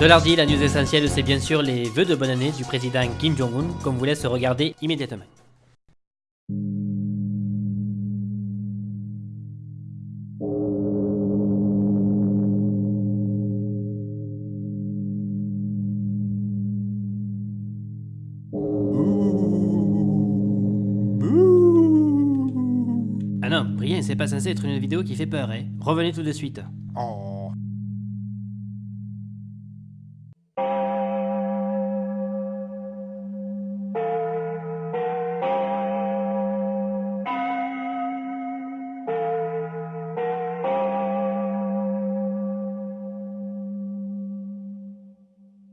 Cela dit, la news essentielle, c'est bien sûr les vœux de bonne année du président Kim Jong-un, qu'on vous laisse regarder immédiatement. Ah non, rien, c'est pas censé être une vidéo qui fait peur, hein. Revenez tout de suite. Oh.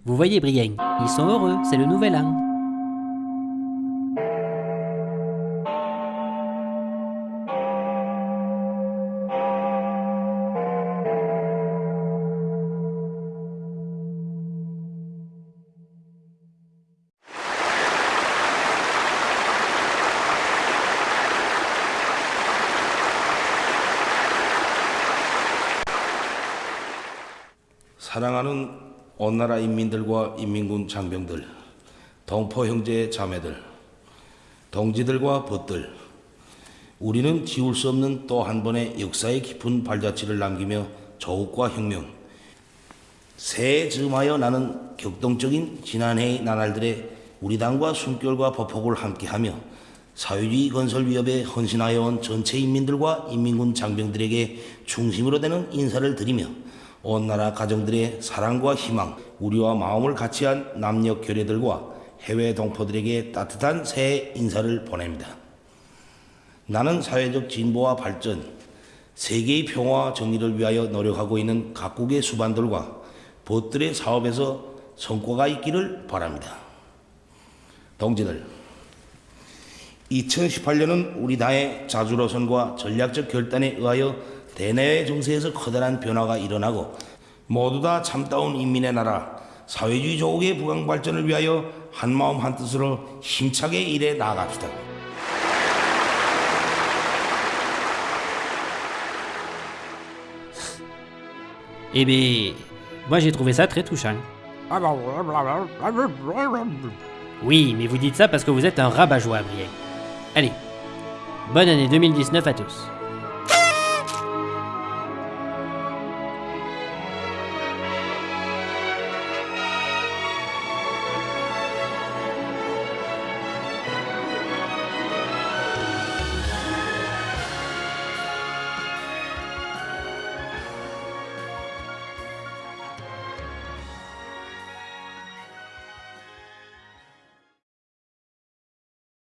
Vous voyez, Brienne, ils sont heureux, c'est le nouvel an. 사랑하는 온 나라 인민들과 인민군 장병들, 동포 형제 자매들, 동지들과 벗들, 우리는 지울 수 없는 또 한 번의 역사의 깊은 발자취를 남기며 조국과 혁명, 새해 즈음하여 나는 격동적인 지난해의 나날들의 우리 당과 숨결과 보폭을 함께하며 사회주의 건설 위협에 헌신하여 온 전체 인민들과 인민군 장병들에게 중심으로 되는 인사를 드리며 온 나라 가정들의 사랑과 희망, 우리와 마음을 같이한 남녀 결례들과 해외 동포들에게 따뜻한 새해 인사를 보냅니다. 나는 사회적 진보와 발전, 세계의 평화와 정의를 위하여 노력하고 있는 각국의 수반들과 벗들의 사업에서 성과가 있기를 바랍니다. 동지들, 2018년은 우리 당의 자주로선과 전략적 결단에 의하여 대내외 정세에서 커다란 변화가 일어나고 모두 다 참다운 인민의 나라 사회주의 조국의 부강 발전을 위하여 한마음 한뜻으로 힘차게 일해 나아갑시다. Eh bien, moi j'ai trouvé ça très touchant. Oui, mais vous dites ça parce que vous êtes un rabat-joie, Brienne. Allez, bonne année 2019 à tous.